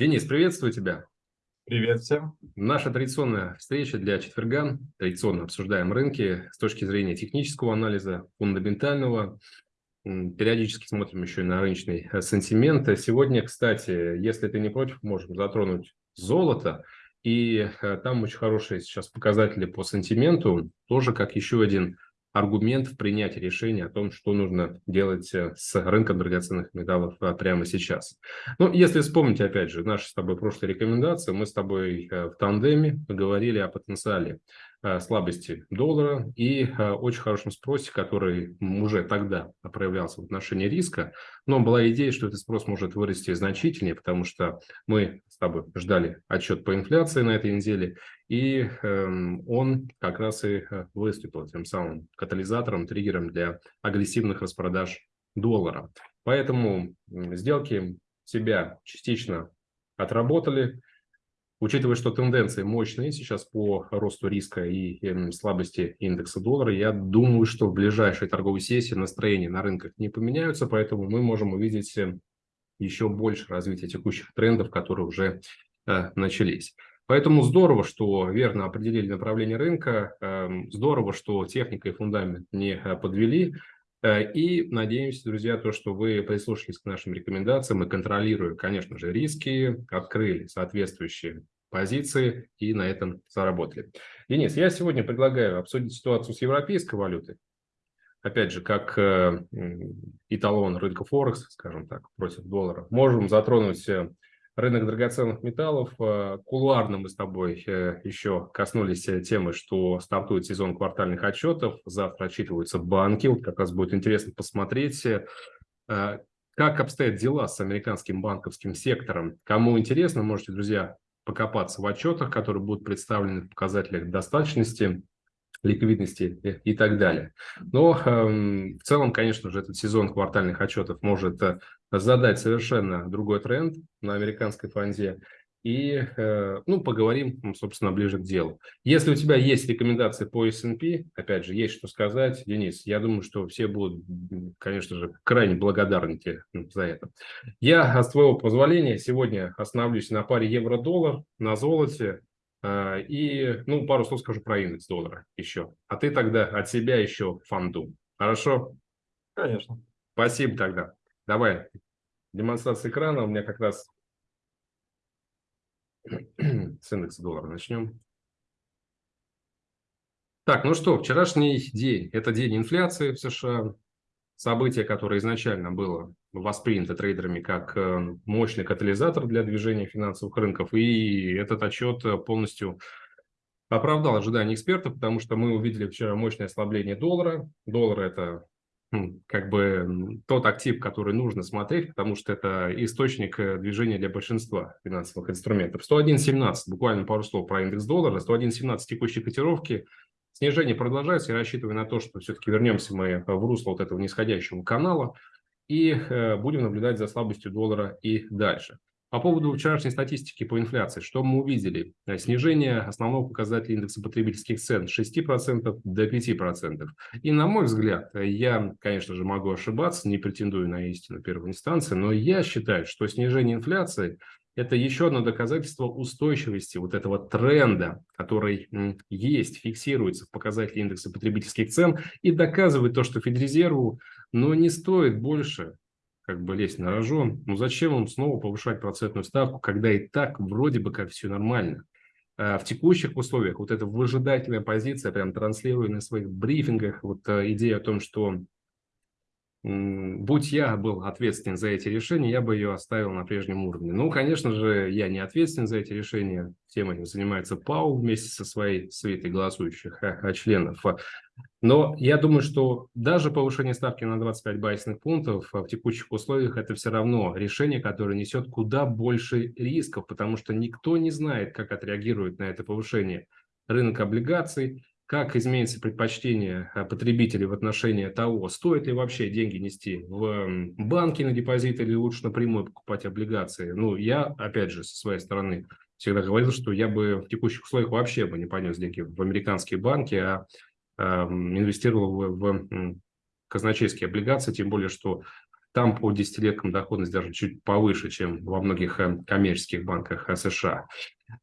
Денис, приветствую тебя. Привет всем. Наша традиционная встреча для четверга. Традиционно обсуждаем рынки с точки зрения технического анализа, фундаментального. Периодически смотрим еще и на рыночный э, сентимент. Сегодня, кстати, если ты не против, можем затронуть золото. И э, там очень хорошие сейчас показатели по сентименту, тоже как еще один аргумент в принятии решения о том, что нужно делать э, с рынком драгоценных металлов э, прямо сейчас. Ну, если вспомнить, опять же, наши с тобой прошлые рекомендации, мы с тобой э, в тандеме говорили о потенциале слабости доллара и очень хорошем спросе, который уже тогда проявлялся в отношении риска. Но была идея, что этот спрос может вырасти значительнее, потому что мы с тобой ждали отчет по инфляции на этой неделе, и эм, он как раз и э, выступил тем самым катализатором, триггером для агрессивных распродаж доллара. Поэтому сделки себя частично отработали, Учитывая, что тенденции мощные сейчас по росту риска и эм, слабости индекса доллара, я думаю, что в ближайшей торговой сессии настроения на рынках не поменяются, поэтому мы можем увидеть эм, еще больше развития текущих трендов, которые уже э, начались. Поэтому здорово, что верно определили направление рынка, э, здорово, что техника и фундамент не э, подвели. Э, и надеемся, друзья, то, что вы прислушались к нашим рекомендациям и контролируя, конечно же, риски, открыли соответствующие позиции и на этом заработали. Денис, я сегодня предлагаю обсудить ситуацию с европейской валютой. Опять же, как э, эталон рынка Форекс, скажем так, против доллара. Можем затронуть рынок драгоценных металлов. Кулуарно мы с тобой еще коснулись темы, что стартует сезон квартальных отчетов. Завтра отчитываются банки. Вот как раз будет интересно посмотреть, э, как обстоят дела с американским банковским сектором. Кому интересно, можете, друзья, покопаться в отчетах, которые будут представлены в показателях достаточности ликвидности и так далее. Но э, в целом, конечно же, этот сезон квартальных отчетов может э, задать совершенно другой тренд на американской фонде. И, э, ну, поговорим, собственно, ближе к делу. Если у тебя есть рекомендации по S&P, опять же, есть что сказать, Денис, я думаю, что все будут, конечно же, крайне благодарны тебе за это. Я, с твоего позволения, сегодня остановлюсь на паре евро-доллар, на золоте, а, и, ну, пару слов скажу про индекс доллара еще. А ты тогда от себя еще фанду. Хорошо? Конечно. Спасибо тогда. Давай. Демонстрация экрана. У меня как раз с индекса доллара начнем. Так, ну что, вчерашний день. Это день инфляции в США событие, которое изначально было воспринято трейдерами как э, мощный катализатор для движения финансовых рынков, и этот отчет полностью оправдал ожидания экспертов, потому что мы увидели вчера мощное ослабление доллара. Доллар – это как бы тот актив, который нужно смотреть, потому что это источник э, движения для большинства финансовых инструментов. 101.17, буквально пару слов про индекс доллара, 101.17 текущей котировки – Снижение продолжается, я рассчитываю на то, что все-таки вернемся мы в русло вот этого нисходящего канала и э, будем наблюдать за слабостью доллара и дальше. По поводу вчерашней статистики по инфляции, что мы увидели? Э, снижение основного показателя индекса потребительских цен с 6% до 5%. И на мой взгляд, я, конечно же, могу ошибаться, не претендую на истину первой инстанции, но я считаю, что снижение инфляции это еще одно доказательство устойчивости вот этого тренда, который есть, фиксируется в показателе индекса потребительских цен и доказывает то, что Федрезерву ну, не стоит больше как бы лезть на рожон. Ну зачем он снова повышать процентную ставку, когда и так вроде бы как все нормально? А в текущих условиях вот эта выжидательная позиция, прям транслируя на своих брифингах, вот а, идея о том, что будь я был ответственен за эти решения, я бы ее оставил на прежнем уровне. Ну, конечно же, я не ответственен за эти решения. Тем этим занимается ПАУ вместе со своей свитой голосующих а, а, членов. Но я думаю, что даже повышение ставки на 25 базисных пунктов в текущих условиях это все равно решение, которое несет куда больше рисков, потому что никто не знает, как отреагирует на это повышение рынок облигаций, как изменится предпочтение э, потребителей в отношении того, стоит ли вообще деньги нести в банки на депозит или лучше напрямую покупать облигации. Ну, я, опять же, со своей стороны всегда говорил, что я бы в текущих условиях вообще бы не понес деньги в американские банки, а инвестировал в, в казначейские облигации, тем более, что Там по десятилеткам доходность даже чуть повыше, чем во многих э, коммерческих банках США.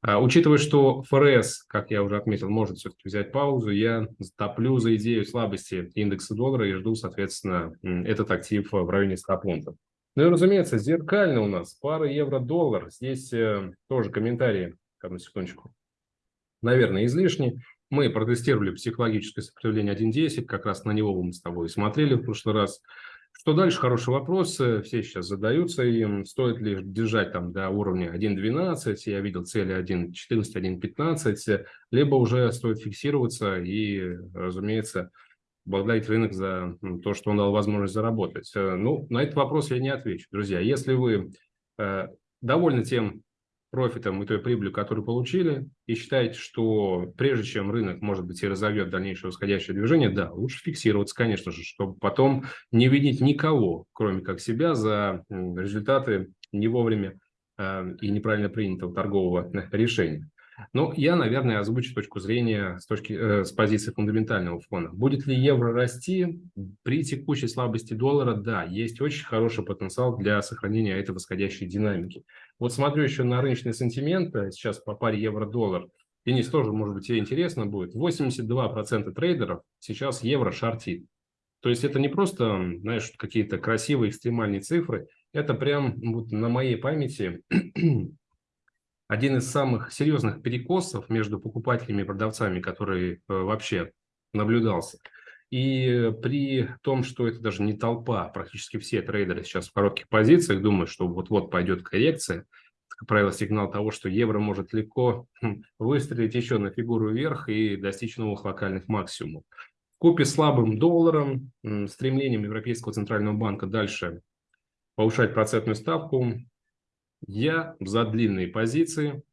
А, учитывая, что ФРС, как я уже отметил, может все-таки взять паузу, я топлю за идею слабости индекса доллара и жду, соответственно, этот актив в районе 100 пунктов. Ну и, разумеется, зеркально у нас пара евро-доллар. Здесь э, тоже комментарии, одну секундочку, наверное, излишни. Мы протестировали психологическое сопротивление 1.10, как раз на него мы с тобой смотрели в прошлый раз. Что дальше? Хороший вопрос. Все сейчас задаются им. Стоит ли держать там до уровня 1.12, я видел цели 1.14, 1.15, либо уже стоит фиксироваться и, разумеется, благодарить рынок за то, что он дал возможность заработать. Э, ну, на этот вопрос я не отвечу. Друзья, если вы э, довольны тем профитом и той прибылью, которую получили, и считаете, что прежде чем рынок, может быть, и разовьет дальнейшее восходящее движение, да, лучше фиксироваться, конечно же, чтобы потом не видеть никого, кроме как себя, за результаты не вовремя э, и неправильно принятого торгового решения. Но я, наверное, озвучу точку зрения с, точки, э, с позиции фундаментального фона. Будет ли евро расти при текущей слабости доллара? Да, есть очень хороший потенциал для сохранения этой восходящей динамики. Вот смотрю еще на рыночный сентимент, э, сейчас по паре евро-доллар. Денис, тоже, может быть, тебе интересно будет. 82% трейдеров сейчас евро шортит. То есть это не просто, знаешь, какие-то красивые экстремальные цифры, это прям вот на моей памяти один из самых серьезных перекосов между покупателями и продавцами, который э, вообще наблюдался. И при том, что это даже не толпа, практически все трейдеры сейчас в коротких позициях думают, что вот-вот пойдет коррекция, как правило, сигнал того, что евро может легко хм, выстрелить еще на фигуру вверх и достичь новых локальных максимумов. Купе слабым долларом, стремлением Европейского центрального банка дальше повышать процентную ставку, я за длинные позиции,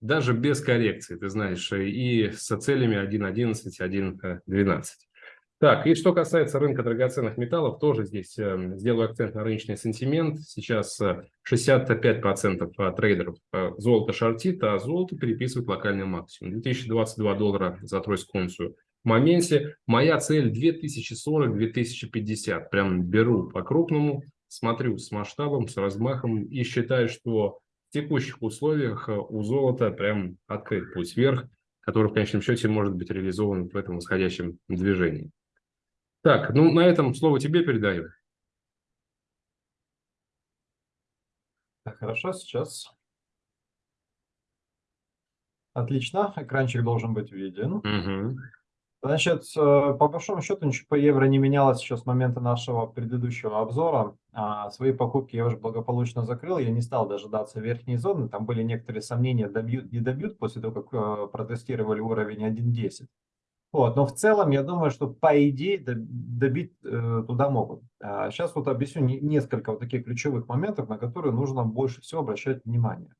даже без коррекции, ты знаешь, и с целями 1.11, 1.12. Так, и что касается рынка драгоценных металлов, тоже здесь э, сделаю акцент на рыночный сентимент. Сейчас 65% э, трейдеров э, золото шортит, а золото переписывает локальный максимум. 2022 доллара за тройскую унцию. В моменте моя цель 2040-2050. Прям беру по-крупному смотрю с масштабом, с размахом и считаю, что в текущих условиях э, у золота прям открыт путь вверх, который в конечном счете может быть реализован в этом восходящем движении. Так, ну на этом слово тебе передаю. Так, хорошо, сейчас. Отлично, экранчик должен быть виден. Угу. Значит, э, по большому счету ничего по евро не менялось еще с момента нашего предыдущего обзора. А, свои покупки я уже благополучно закрыл, я не стал дожидаться верхней зоны. Там были некоторые сомнения, добьют, не добьют после того, как э, протестировали уровень 1.10. Вот, но в целом я думаю, что по идее добить э, туда могут. А сейчас вот объясню несколько вот таких ключевых моментов, на которые нужно больше всего обращать внимание.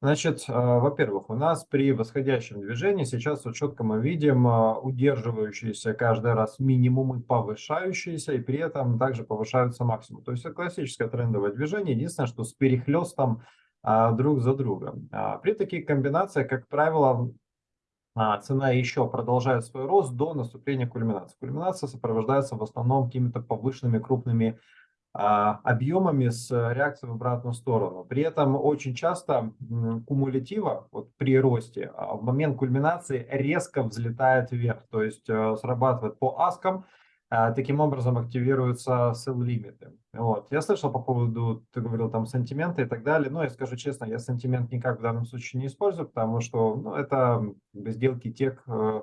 Значит, а, во-первых, у нас при восходящем движении сейчас вот четко мы видим а, удерживающиеся каждый раз минимумы, повышающиеся, и при этом также повышаются максимумы. То есть это классическое трендовое движение, единственное, что с перехлестом а, друг за другом. При таких комбинациях, как правило, цена еще продолжает свой рост до наступления кульминации. Кульминация сопровождается в основном какими-то повышенными крупными объемами с реакцией в обратную сторону. При этом очень часто кумулятива вот при росте а, в момент кульминации резко взлетает вверх, то есть э, срабатывает по аскам, а, таким образом активируются sell лимиты. Вот. Я слышал по поводу, ты говорил там сантименты и так далее, но я скажу честно, я сантимент никак в данном случае не использую, потому что ну, это сделки тех э,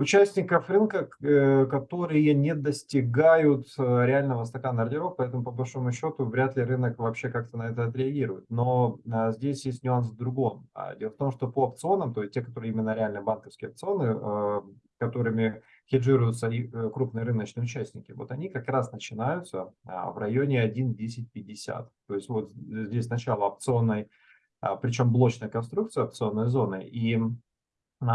участников рынка, э, которые не достигают э, реального стакана ордеров, поэтому по большому счету вряд ли рынок вообще как-то на это отреагирует. Но а, здесь есть нюанс в другом. А, дело в том, что по опционам, то есть те, которые именно реально банковские опционы, э, которыми хеджируются и крупные рыночные участники, вот они как раз начинаются а, в районе 1.1050. То есть вот здесь начало опционной, причем блочная конструкция опционной зоны, и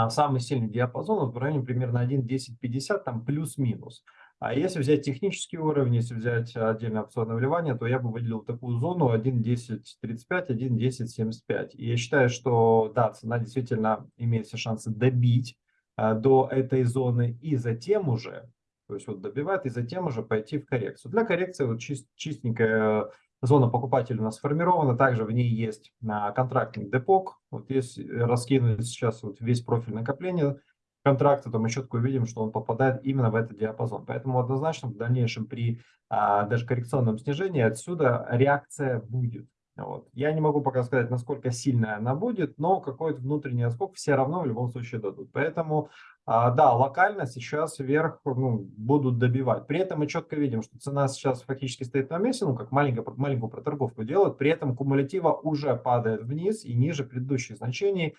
самый сильный диапазон в районе примерно 1.1050, там плюс-минус. А если взять технический уровень, если взять отдельное опционное вливание, то я бы выделил такую зону 1.1035, 1.1075. И я считаю, что да, цена действительно имеет все шансы добить а, до этой зоны и затем уже То есть вот добивает и затем уже пойти в коррекцию. Для коррекции вот чист, чистенькая зона покупателя у нас сформирована. Также в ней есть а, контрактный депок. Вот если раскинуть сейчас вот весь профиль накопления контракта, то мы четко увидим, что он попадает именно в этот диапазон. Поэтому однозначно в дальнейшем при а, даже коррекционном снижении отсюда реакция будет. Вот. Я не могу пока сказать, насколько сильная она будет, но какой-то внутренний отскок все равно в любом случае дадут. Поэтому, а, да, локально сейчас вверх ну, будут добивать. При этом мы четко видим, что цена сейчас фактически стоит на месте, ну, как маленькую, маленькую проторговку делают. При этом кумулятива уже падает вниз и ниже предыдущих значений.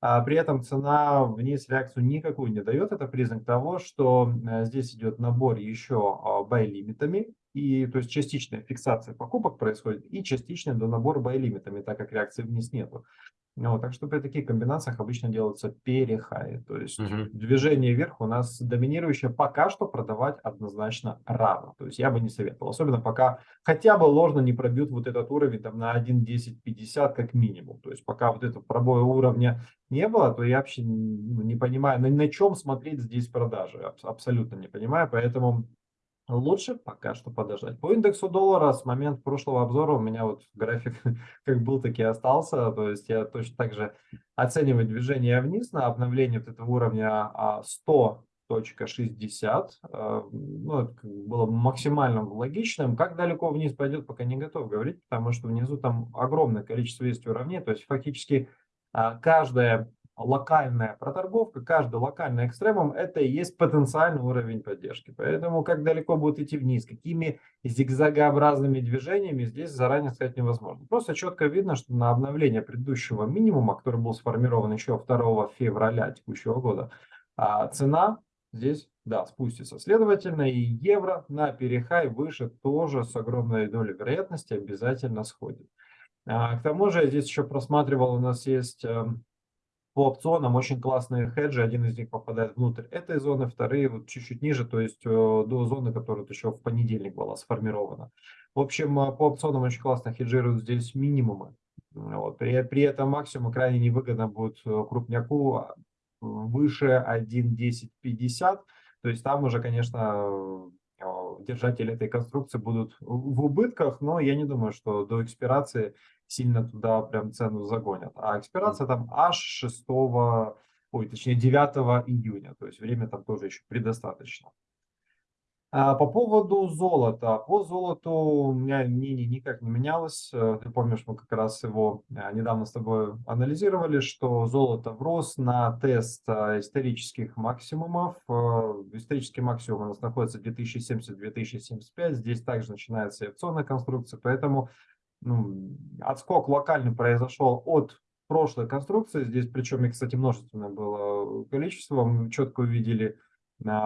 А при этом цена вниз реакцию никакую не дает. Это признак того, что э, здесь идет набор еще бай-лимитами. И то есть частичная фиксация покупок происходит и частичный до набор бай-лимитами, так как реакции вниз нету. Ну, так что при таких комбинациях обычно делаются перехаи. То есть угу. движение вверх у нас доминирующее пока что продавать однозначно рано. То есть я бы не советовал. Особенно пока хотя бы ложно не пробьют вот этот уровень там на 1.1050 как минимум. То есть пока вот этого пробоя уровня не было, то я вообще не понимаю, на, на чем смотреть здесь продажи. Абсолютно не понимаю. Поэтому Лучше пока что подождать. По индексу доллара с момента прошлого обзора у меня вот график как был, так и остался. То есть я точно так же оцениваю движение вниз на обновление вот этого уровня 100.60. А, а, ну, это было максимально логичным. Как далеко вниз пойдет, пока не готов говорить, потому что внизу там огромное количество есть уровней. То есть фактически а, каждая локальная проторговка, каждый локальный экстремум это и есть потенциальный уровень поддержки. Поэтому как далеко будет идти вниз, какими зигзагообразными движениями здесь заранее сказать невозможно. Просто четко видно, что на обновление предыдущего минимума, который был сформирован еще 2 февраля текущего года, а цена здесь, да, спустится. Следовательно, и евро на перехай выше тоже с огромной долей вероятности обязательно сходит. А, к тому же здесь еще просматривал, у нас есть эм, по опционам очень классные хеджи, один из них попадает внутрь этой зоны, вторые вот чуть-чуть ниже, то есть э, до зоны, которая вот еще в понедельник была сформирована. В общем, э, по опционам очень классно хеджируют здесь минимумы. Вот. При, при этом максимум крайне невыгодно будет э, крупняку а, выше 1.1050, то есть там уже, конечно, держатели этой конструкции будут в убытках, но я не думаю, что до экспирации сильно туда прям цену загонят. А экспирация там аж 6, ой, точнее 9 июня, то есть время там тоже еще предостаточно. А по поводу золота. По золоту у меня мнение никак не менялось. Э, ты помнишь, мы как раз его э, недавно с тобой анализировали, что золото врос на тест э, исторических максимумов. Исторический максимум у нас находится 2070-2075. Здесь также начинается и опционная конструкция, поэтому ну, отскок локальный произошел от прошлой конструкции. Здесь причем, и, кстати, множественное было количество. Мы четко увидели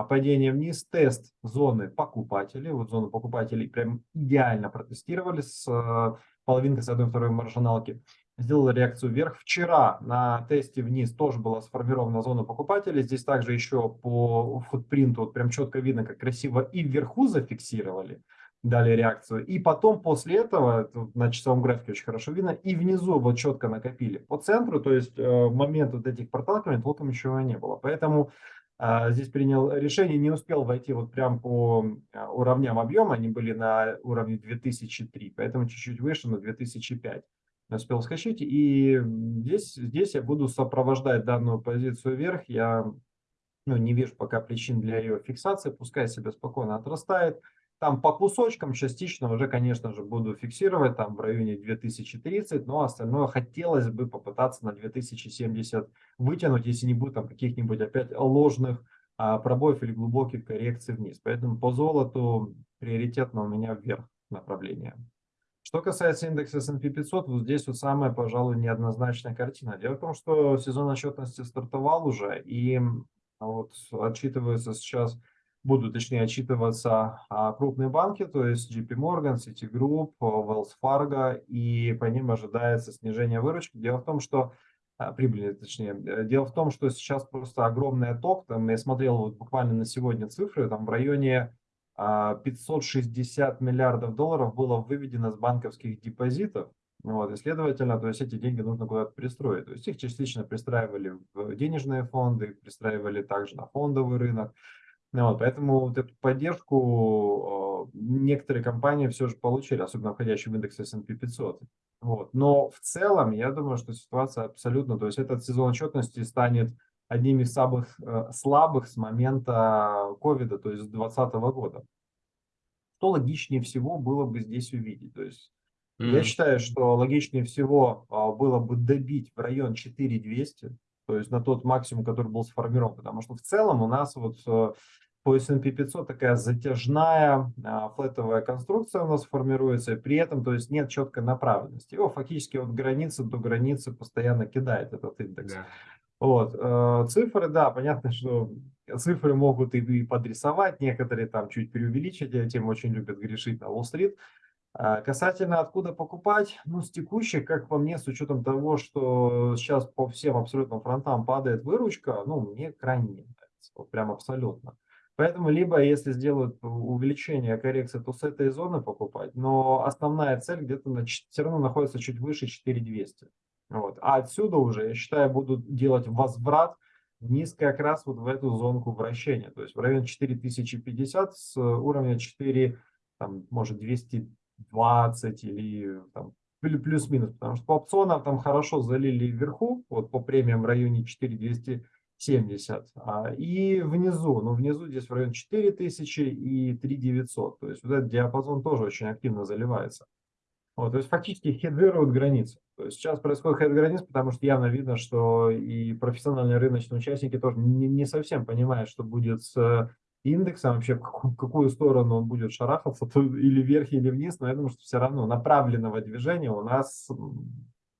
падение вниз, тест зоны покупателей. Вот зону покупателей прям идеально протестировали с э, половинкой с одной второй маржиналки. Сделала реакцию вверх. Вчера на тесте вниз тоже была сформирована зона покупателей. Здесь также еще по футпринту вот прям четко видно, как красиво и вверху зафиксировали дали реакцию. И потом после этого, на часовом графике очень хорошо видно, и внизу вот четко накопили. По центру, то есть э, в момент вот этих проталкиваний толком ничего не было. Поэтому э, здесь принял решение, не успел войти вот прям по э, уровням объема, они были на уровне 2003, поэтому чуть-чуть выше, на 2005 успел скачать. И здесь, здесь я буду сопровождать данную позицию вверх. Я ну, не вижу пока причин для ее фиксации, пускай себе спокойно отрастает. Там по кусочкам частично уже, конечно же, буду фиксировать там в районе 2030, но остальное хотелось бы попытаться на 2070 вытянуть, если не будет там каких-нибудь опять ложных а, пробоев или глубоких коррекций вниз. Поэтому по золоту приоритетно у меня вверх направление. Что касается индекса S&P 500, вот здесь вот самая, пожалуй, неоднозначная картина. Дело в том, что сезон отчетности стартовал уже, и вот отчитывается сейчас будут, точнее, отчитываться крупные банки, то есть JP Morgan, Citigroup, Wells Fargo, и по ним ожидается снижение выручки. Дело в том, что а, прибыли, точнее. Дело в том, что сейчас просто огромный отток, там я смотрел вот буквально на сегодня цифры, там в районе 560 а, миллиардов долларов было выведено с банковских депозитов, вот, и следовательно, то есть эти деньги нужно куда-то пристроить. То есть их частично пристраивали в денежные фонды, пристраивали также на фондовый рынок. Вот, поэтому вот эту поддержку э, некоторые компании все же получили, особенно входящие в индекс S&P 500. Вот. Но в целом, я думаю, что ситуация абсолютно, то есть этот сезон отчетности станет одним из самых э, слабых с момента ковида, то есть с 2020 года. Что логичнее всего было бы здесь увидеть? То есть mm -hmm. я считаю, что логичнее всего э, было бы добить в район 4200, то есть на тот максимум, который был сформирован, потому что в целом у нас вот э, по S&P 500 такая затяжная а, флетовая конструкция у нас формируется, и при этом то есть нет четкой направленности. Его фактически от границы до границы постоянно кидает этот индекс. Да. Вот. Э, цифры, да, понятно, что цифры могут и подрисовать, некоторые там чуть преувеличить, этим очень любят грешить на Уолл-стрит. А касательно откуда покупать, ну, с текущих, как по мне, с учетом того, что сейчас по всем абсолютно фронтам падает выручка, ну, мне крайне не нравится, вот прям абсолютно. Поэтому либо, если сделают увеличение коррекции, то с этой зоны покупать, но основная цель где-то на, все равно находится чуть выше 4200. Вот. А отсюда уже, я считаю, будут делать возврат вниз как раз вот в эту зонку вращения, то есть в район 4050 с уровня 4, там, может, 220 или там, плюс-минус, потому что по опционам там хорошо залили вверху, вот по премиям в районе 4200 70. А, и внизу, ну внизу здесь в район 4000 и 3900. То есть вот этот диапазон тоже очень активно заливается. Вот, то есть фактически хедвируют границы. То есть сейчас происходит хед границ, потому что явно видно, что и профессиональные рыночные участники тоже не, не совсем понимают, что будет с э, индексом, вообще в какую, в какую сторону он будет шарахаться, то или вверх, или вниз, но я думаю, что все равно направленного движения у нас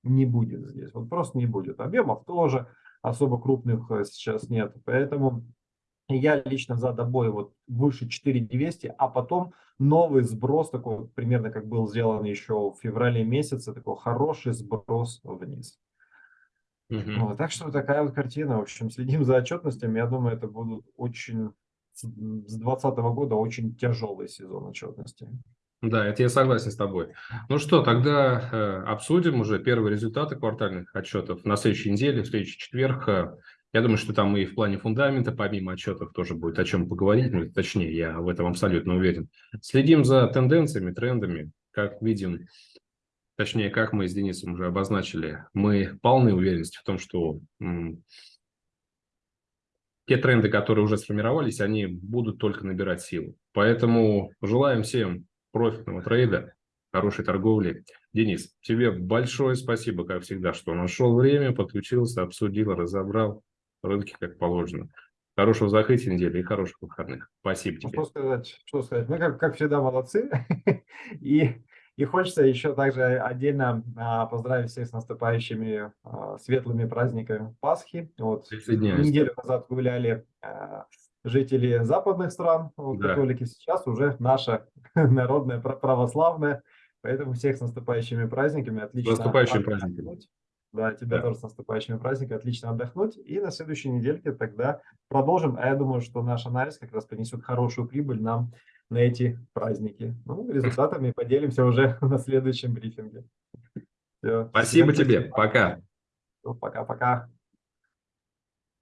не будет здесь. Вот просто не будет. Объемов тоже особо крупных э, сейчас нет. Поэтому я лично за добой вот выше 4200, а потом новый сброс, такой примерно как был сделан еще в феврале месяце, такой хороший сброс вниз. Угу. Вот, так что такая вот картина. В общем, следим за отчетностями. Я думаю, это будут очень с 2020 года очень тяжелый сезон отчетности. Да, это я согласен с тобой. Ну что, тогда э, обсудим уже первые результаты квартальных отчетов на следующей неделе, в следующий четверг. Э, я думаю, что там и в плане фундамента, помимо отчетов, тоже будет о чем поговорить. Ну, точнее, я в этом абсолютно уверен. Следим за тенденциями, трендами. Как видим, точнее, как мы с Денисом уже обозначили, мы полны уверенности в том, что те тренды, которые уже сформировались, они будут только набирать силу. Поэтому желаем всем профитного трейда, хорошей торговли. Денис, тебе большое спасибо, как всегда, что нашел время, подключился, обсудил, разобрал рынки как положено. Хорошего закрытия недели и хороших выходных. Спасибо тебе. Что сказать? Что сказать? Мы, как, как всегда, молодцы. и, и хочется еще также отдельно а, поздравить всех с наступающими а, светлыми праздниками Пасхи. Вот неделю назад гуляли а, жители западных стран, вот, да. католики. Сейчас уже наша народная православная. Поэтому всех с наступающими праздниками. Отлично. Наступающими праздниками. Да, тебя да. тоже с наступающими праздниками. Отлично отдохнуть. И на следующей недельке тогда продолжим. А я думаю, что наш анализ как раз принесет хорошую прибыль нам на эти праздники. Ну, результатами поделимся уже на следующем брифинге. Все. Спасибо тебе. Пока. Пока-пока.